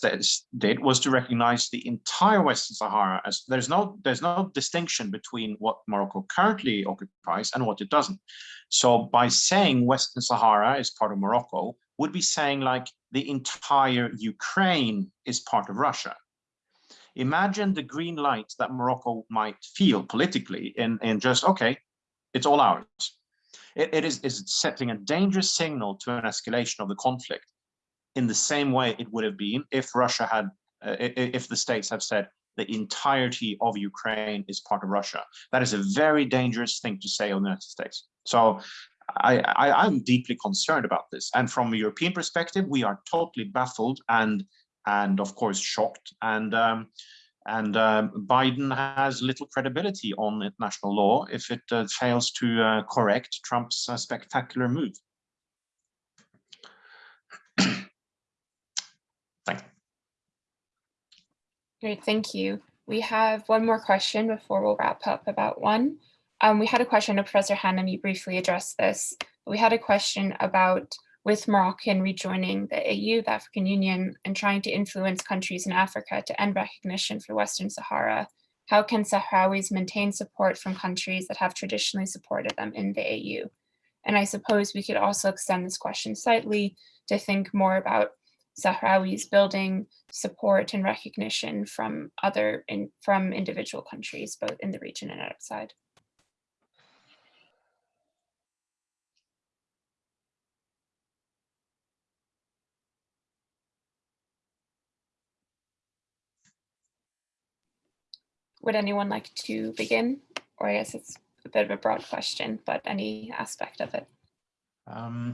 did was to recognize the entire Western Sahara as there's no there's no distinction between what Morocco currently occupies and what it doesn't. So by saying Western Sahara is part of Morocco would be saying like the entire Ukraine is part of Russia. Imagine the green light that Morocco might feel politically in, in just, okay, it's all ours. It, it is, is setting a dangerous signal to an escalation of the conflict in the same way it would have been if Russia had, uh, if the states have said the entirety of Ukraine is part of Russia. That is a very dangerous thing to say on the United States. So I, am deeply concerned about this. And from a European perspective, we are totally baffled and, and of course, shocked. And, um, and um, Biden has little credibility on international law if it uh, fails to uh, correct Trump's uh, spectacular move. Great, thank you. We have one more question before we'll wrap up about one. Um, we had a question of Professor Hannum, you briefly addressed this. We had a question about with Moroccan rejoining the AU, the African Union, and trying to influence countries in Africa to end recognition for Western Sahara, how can Sahrawis maintain support from countries that have traditionally supported them in the AU? And I suppose we could also extend this question slightly to think more about Sahrawis building support and recognition from other in, from individual countries, both in the region and outside. Would anyone like to begin? Or I guess it's a bit of a broad question, but any aspect of it. Um,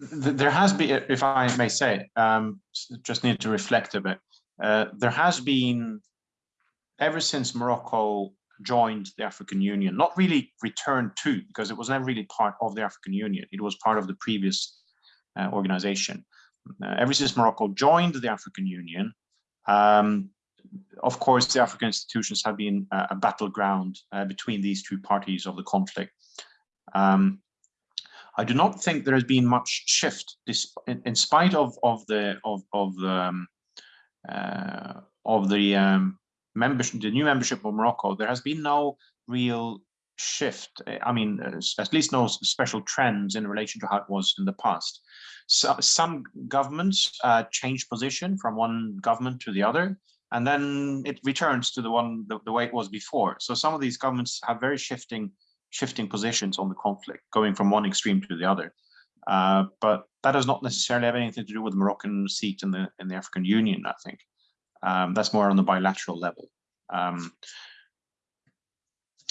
there has been, if I may say, um, just need to reflect a bit. Uh, there has been, ever since Morocco joined the African Union, not really returned to, because it was never really part of the African Union. It was part of the previous uh, organization. Uh, ever since Morocco joined the African Union, um, of course, the African institutions have been a battleground uh, between these two parties of the conflict. Um, I do not think there has been much shift in, in spite of of the of of the um, uh, of the um, membership, the new membership of Morocco. There has been no real shift. I mean, uh, at least no special trends in relation to how it was in the past. So, some governments uh, change position from one government to the other, and then it returns to the one the, the way it was before. So some of these governments have very shifting shifting positions on the conflict, going from one extreme to the other. Uh, but that does not necessarily have anything to do with the Moroccan seat in the in the African Union. I think um, that's more on the bilateral level. Um,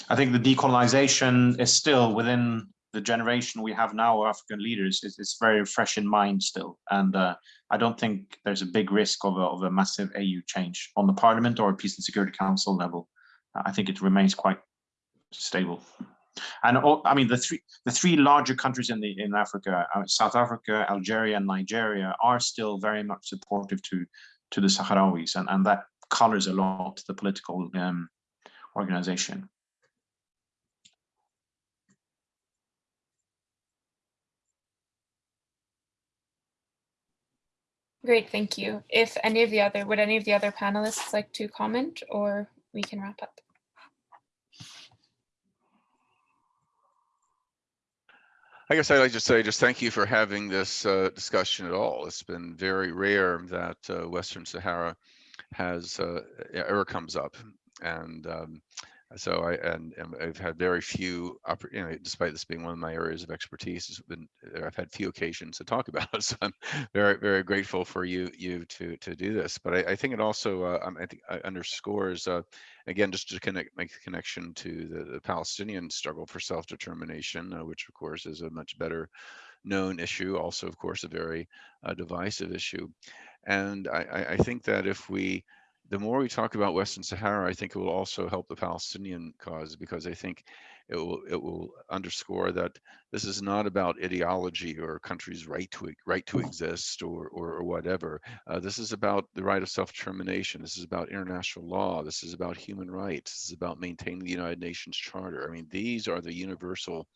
I think the decolonization is still within the generation we have now of African leaders. It's, it's very fresh in mind still, and uh, I don't think there's a big risk of a, of a massive AU change on the Parliament or Peace and Security Council level. I think it remains quite stable. And all, I mean, the three the three larger countries in the in Africa, uh, South Africa, Algeria, and Nigeria, are still very much supportive to to the Sahrawis, and and that colors a lot the political um, organization. Great, thank you. If any of the other, would any of the other panelists like to comment or we can wrap up? I guess I'd like to say just thank you for having this uh, discussion at all. It's been very rare that uh, Western Sahara has uh, ever comes up. And um, So I, and, and I've had very few, you know, despite this being one of my areas of expertise, been, I've had few occasions to talk (laughs) about it. So I'm very, very grateful for you, you to, to do this. But I, I think it also, uh, um, I think uh, underscores, uh, again, just to connect, make the connection to the, the Palestinian struggle for self-determination, uh, which of course is a much better known issue, also of course a very uh, divisive issue. And I- I think that if we, the more we talk about Western Sahara, I think it will also help the Palestinian cause because I think it will it will underscore that this is not about ideology or a country's right to right to exist or or, or whatever. Uh, this is about the right of self-determination. This is about international law. This is about human rights. This is about maintaining the United Nations Charter. I mean, these are the universal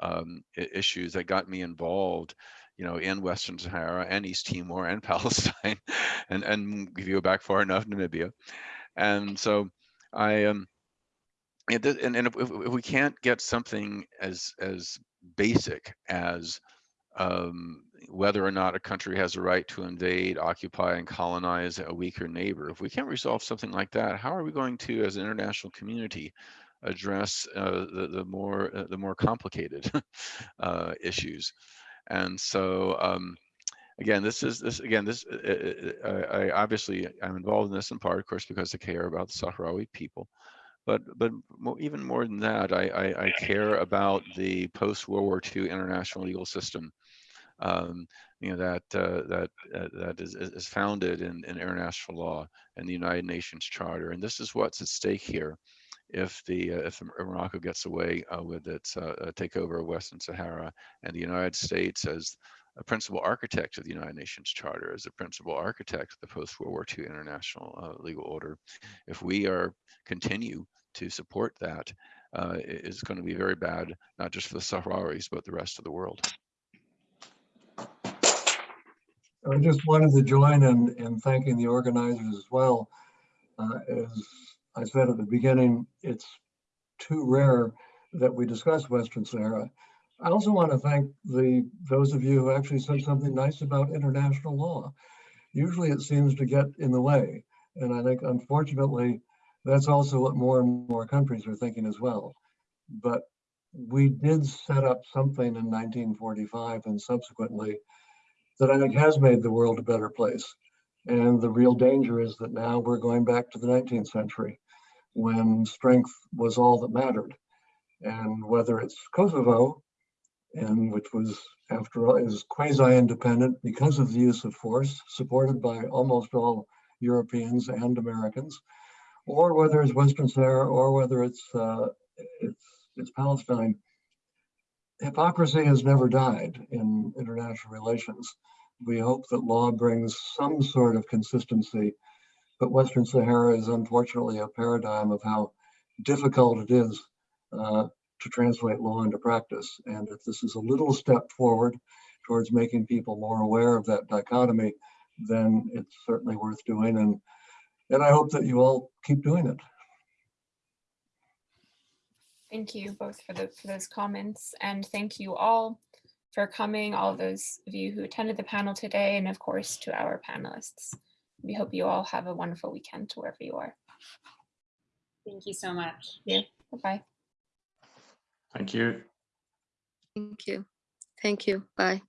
um, issues that got me involved you know, in Western Sahara and East Timor and (laughs) Palestine, and and if you go back far enough, Namibia, and so I um, and, and, if if we can't get something as as basic as um, whether or not a country has a right to invade, occupy, and colonize a weaker neighbor, if we can't resolve something like that, how are we going to, as an international community, address uh, the the more uh, the more complicated (laughs) uh, issues? And so, um, again, this is this again. This uh, uh, uh, I, I obviously I'm involved in this in part, of course, because I care about the Sahrawi people. But but mo- even more than that, I, I, I care about the post World War II international legal system. Um, you know that uh, that uh, that is, is is founded in, in international law and the United Nations Charter, and this is what's at stake here if the uh, if Morocco gets away uh, with its uh, uh, takeover of Western Sahara and the United States as a principal architect of the United Nations Charter, as a principal architect of the post-World War II international uh, legal order, if we are continue to support that, it is going to be very bad, not just for the Sahrawis, but the rest of the world. I just wanted to join in, in thanking the organizers as well. Uh, As I said at the beginning, it's too rare that we discuss Western Sahara. I also want to thank the, those of you who actually said something nice about international law. Usually it seems to get in the way. And I think unfortunately, that's also what more and more countries are thinking as well. But we did set up something in 1945 and subsequently that I think has made the world a better place. And the real danger is that now we're going back to the 19th century when strength was all that mattered. And whether it's Kosovo, and which was, after all, is quasi-independent because of the use of force, supported by almost all Europeans and Americans, or whether it's Western Sahara, or whether it's uh, it's it's Palestine. Hypocrisy has never died in international relations. We hope that law brings some sort of consistency, but Western Sahara is unfortunately a paradigm of how difficult it is uh, to translate law into practice. And if this is a little step forward towards making people more aware of that dichotomy, then it's certainly worth doing. And, and I hope that you all keep doing it. Thank you both for the for those comments and thank you all for coming, all those of you who attended the panel today, and of course to our panelists. We hope you all have a wonderful weekend to wherever you are. Thank you so much. Yeah. Bye-bye. Thank you. Thank you. Thank you. Bye.